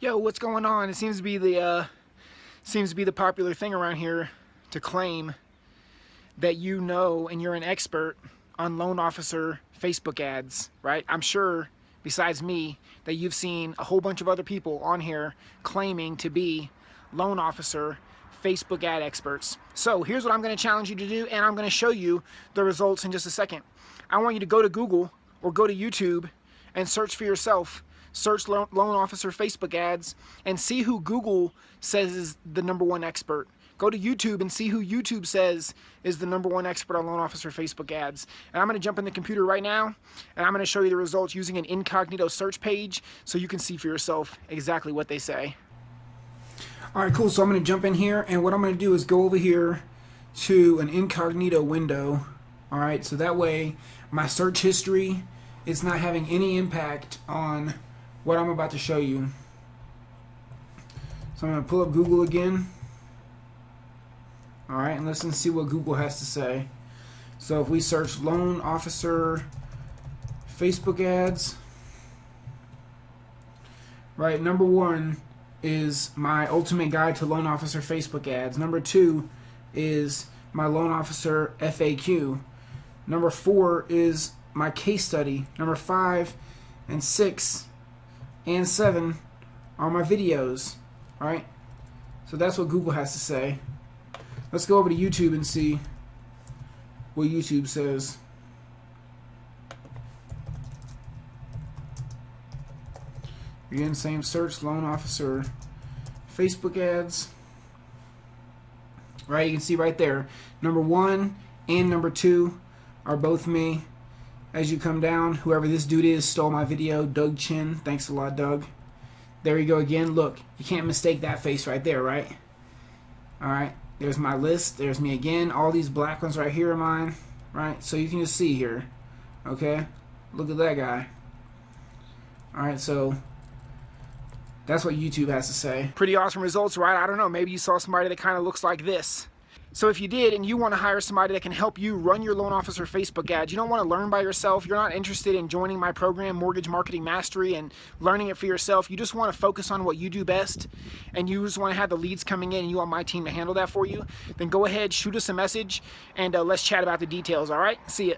yo, what's going on? It seems to be the uh, seems to be the popular thing around here to claim that you know and you're an expert on loan officer Facebook ads, right? I'm sure, besides me, that you've seen a whole bunch of other people on here claiming to be loan officer Facebook ad experts. So here's what I'm going to challenge you to do, and I'm going to show you the results in just a second. I want you to go to Google or go to YouTube and search for yourself search loan officer Facebook ads and see who Google says is the number one expert. Go to YouTube and see who YouTube says is the number one expert on loan officer Facebook ads. And I'm going to jump in the computer right now and I'm going to show you the results using an incognito search page so you can see for yourself exactly what they say. Alright, cool. So I'm going to jump in here and what I'm going to do is go over here to an incognito window. Alright, so that way my search history is not having any impact on what I'm about to show you. So I'm going to pull up Google again. Alright, and let's see what Google has to say. So if we search loan officer Facebook ads, right, number one is my ultimate guide to loan officer Facebook ads. Number two is my loan officer FAQ. Number four is my case study. Number five and six and 7 are my videos, right? So that's what Google has to say. Let's go over to YouTube and see what YouTube says. Again, same search, loan officer, Facebook ads. Right, you can see right there. Number one and number two are both me as you come down. Whoever this dude is stole my video. Doug Chin. Thanks a lot, Doug. There you go again. Look, you can't mistake that face right there, right? Alright, there's my list. There's me again. All these black ones right here are mine. Right? So you can just see here. Okay? Look at that guy. Alright, so that's what YouTube has to say. Pretty awesome results, right? I don't know. Maybe you saw somebody that kind of looks like this. So if you did and you want to hire somebody that can help you run your loan officer Facebook ads, you don't want to learn by yourself, you're not interested in joining my program, Mortgage Marketing Mastery, and learning it for yourself, you just want to focus on what you do best, and you just want to have the leads coming in and you want my team to handle that for you, then go ahead, shoot us a message, and uh, let's chat about the details, all right? See ya.